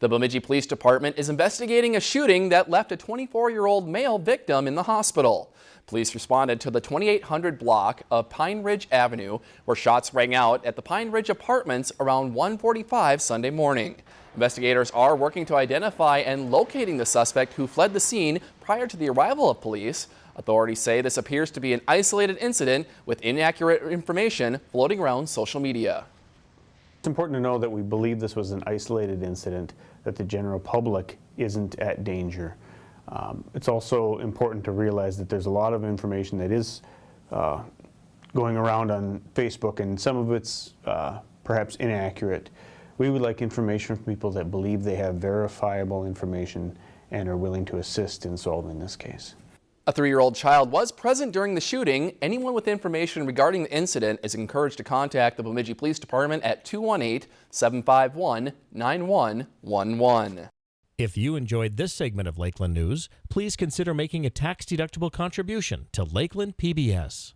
The Bemidji Police Department is investigating a shooting that left a 24-year-old male victim in the hospital. Police responded to the 2800 block of Pine Ridge Avenue, where shots rang out at the Pine Ridge Apartments around 1:45 Sunday morning. Investigators are working to identify and locating the suspect who fled the scene prior to the arrival of police. Authorities say this appears to be an isolated incident with inaccurate information floating around social media. It's important to know that we believe this was an isolated incident, that the general public isn't at danger. Um, it's also important to realize that there's a lot of information that is uh, going around on Facebook and some of it's uh, perhaps inaccurate. We would like information from people that believe they have verifiable information and are willing to assist in solving this case. A three-year-old child was present during the shooting. Anyone with information regarding the incident is encouraged to contact the Bemidji Police Department at 218-751-9111. If you enjoyed this segment of Lakeland News, please consider making a tax-deductible contribution to Lakeland PBS.